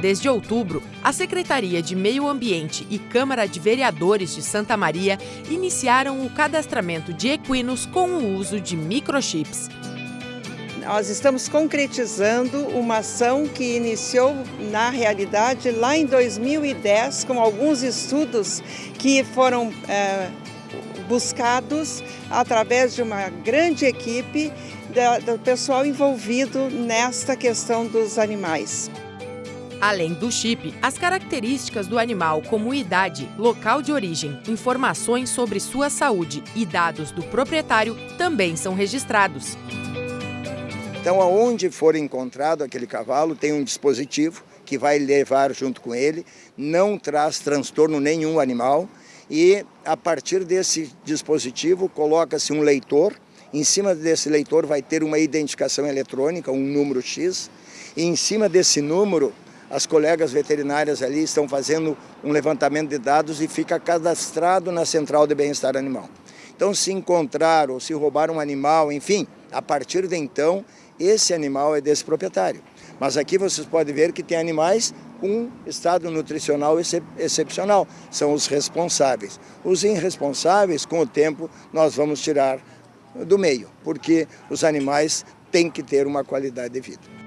Desde outubro, a Secretaria de Meio Ambiente e Câmara de Vereadores de Santa Maria iniciaram o cadastramento de equinos com o uso de microchips. Nós estamos concretizando uma ação que iniciou, na realidade, lá em 2010, com alguns estudos que foram é, buscados através de uma grande equipe do pessoal envolvido nesta questão dos animais. Além do chip, as características do animal, como idade, local de origem, informações sobre sua saúde e dados do proprietário, também são registrados. Então, aonde for encontrado aquele cavalo, tem um dispositivo que vai levar junto com ele, não traz transtorno nenhum animal e a partir desse dispositivo coloca-se um leitor, em cima desse leitor vai ter uma identificação eletrônica, um número X, e em cima desse número as colegas veterinárias ali estão fazendo um levantamento de dados e fica cadastrado na central de bem-estar animal. Então, se encontrar ou se roubar um animal, enfim, a partir de então, esse animal é desse proprietário. Mas aqui vocês podem ver que tem animais com estado nutricional excep excepcional, são os responsáveis. Os irresponsáveis, com o tempo, nós vamos tirar do meio, porque os animais têm que ter uma qualidade de vida.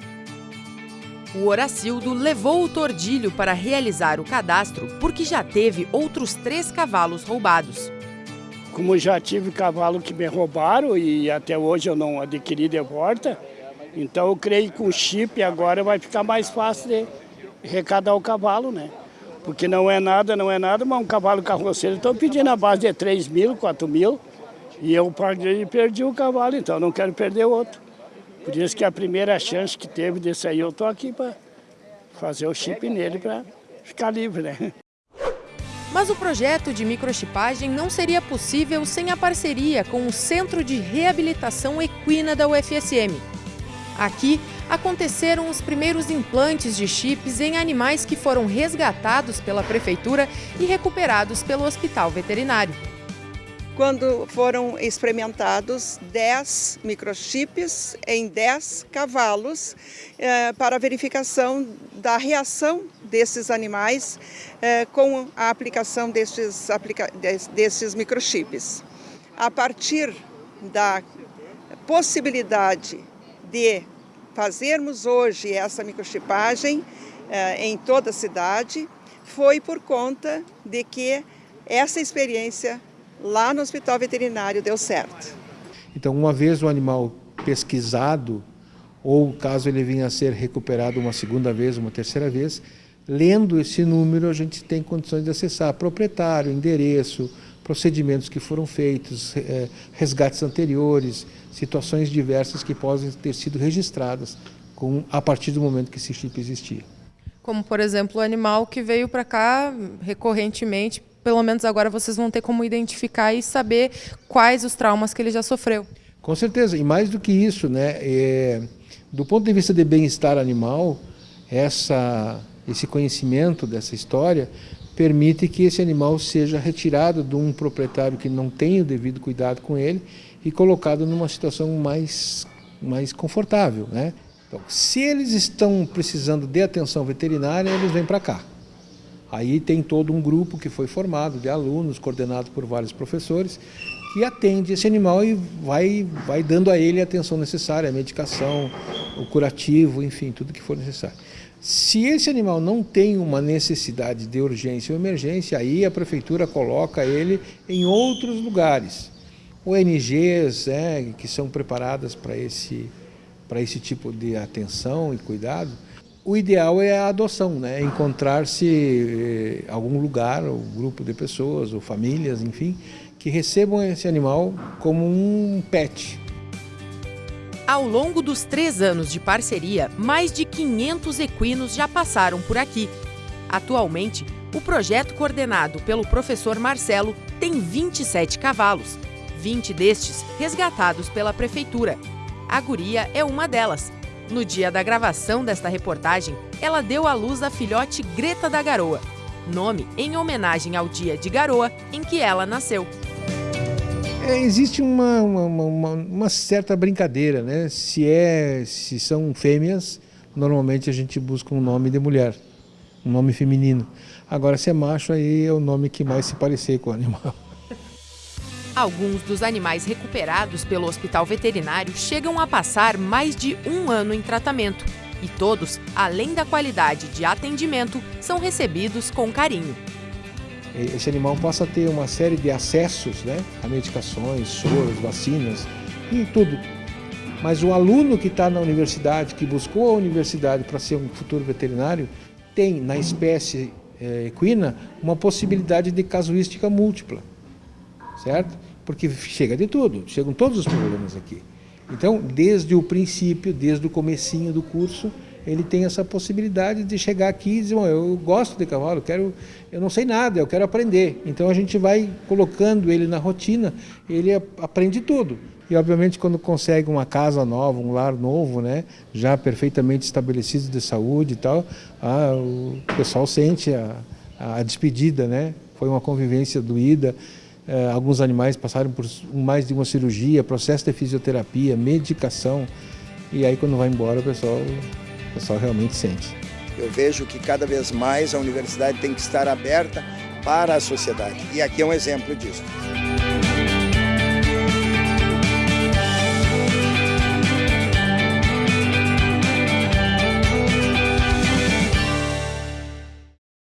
O Horacildo levou o tordilho para realizar o cadastro porque já teve outros três cavalos roubados. Como já tive cavalo que me roubaram e até hoje eu não adquiri de volta, então eu creio que com chip agora vai ficar mais fácil de recadar o cavalo, né? Porque não é nada, não é nada, mas um cavalo carroceiro estou pedindo a base de 3 mil, 4 mil, e eu perdi, perdi o cavalo, então não quero perder outro. Por isso que a primeira chance que teve desse aí, eu estou aqui para fazer o chip nele para ficar livre, né? Mas o projeto de microchipagem não seria possível sem a parceria com o Centro de Reabilitação Equina da UFSM. Aqui aconteceram os primeiros implantes de chips em animais que foram resgatados pela prefeitura e recuperados pelo hospital veterinário. Quando foram experimentados 10 microchips em 10 cavalos eh, para verificação da reação desses animais eh, com a aplicação destes, aplica destes microchips. A partir da possibilidade de fazermos hoje essa microchipagem eh, em toda a cidade foi por conta de que essa experiência lá no hospital veterinário deu certo. Então, uma vez o animal pesquisado, ou caso ele venha a ser recuperado uma segunda vez, uma terceira vez, lendo esse número a gente tem condições de acessar proprietário, endereço, procedimentos que foram feitos, eh, resgates anteriores, situações diversas que podem ter sido registradas com, a partir do momento que esse chip existia. Como, por exemplo, o animal que veio para cá recorrentemente, pelo menos agora vocês vão ter como identificar e saber quais os traumas que ele já sofreu. Com certeza, e mais do que isso, né, é, do ponto de vista de bem-estar animal, essa, esse conhecimento dessa história permite que esse animal seja retirado de um proprietário que não tem o devido cuidado com ele e colocado numa situação mais, mais confortável. Né? Então, se eles estão precisando de atenção veterinária, eles vêm para cá. Aí tem todo um grupo que foi formado de alunos, coordenado por vários professores, que atende esse animal e vai, vai dando a ele a atenção necessária, a medicação, o curativo, enfim, tudo que for necessário. Se esse animal não tem uma necessidade de urgência ou emergência, aí a prefeitura coloca ele em outros lugares. ONGs né, que são preparadas para esse, esse tipo de atenção e cuidado. O ideal é a adoção, né? encontrar-se eh, algum lugar, ou grupo de pessoas, ou famílias, enfim, que recebam esse animal como um pet, ao longo dos três anos de parceria, mais de 500 equinos já passaram por aqui. Atualmente, o projeto coordenado pelo professor Marcelo tem 27 cavalos, 20 destes resgatados pela prefeitura. A guria é uma delas. No dia da gravação desta reportagem, ela deu à luz a filhote Greta da Garoa, nome em homenagem ao dia de Garoa em que ela nasceu. É, existe uma, uma, uma, uma, certa brincadeira, né? Se, é, se são fêmeas, normalmente a gente busca um nome de mulher. um nome feminino. Agora, se é macho, aí é o nome que mais se parecer com o animal. Alguns dos animais recuperados pelo hospital veterinário chegam a passar mais de um ano em tratamento. E todos, além da qualidade de atendimento, são recebidos com carinho. Esse animal passa a ter uma série de acessos né, a medicações, soros, vacinas, e tudo. Mas o aluno que está na universidade, que buscou a universidade para ser um futuro veterinário, tem na espécie é, equina uma possibilidade de casuística múltipla, certo? Porque chega de tudo, chegam todos os problemas aqui. Então, desde o princípio, desde o comecinho do curso, ele tem essa possibilidade de chegar aqui e dizer, eu gosto de cavalo, eu, quero, eu não sei nada, eu quero aprender. Então a gente vai colocando ele na rotina, ele aprende tudo. E obviamente quando consegue uma casa nova, um lar novo, né, já perfeitamente estabelecido de saúde e tal, ah, o pessoal sente a, a despedida, né? Foi uma convivência doída. É, alguns animais passaram por mais de uma cirurgia, processo de fisioterapia, medicação. E aí quando vai embora o pessoal, o pessoal realmente sente. Eu vejo que cada vez mais a universidade tem que estar aberta para a sociedade. E aqui é um exemplo disso.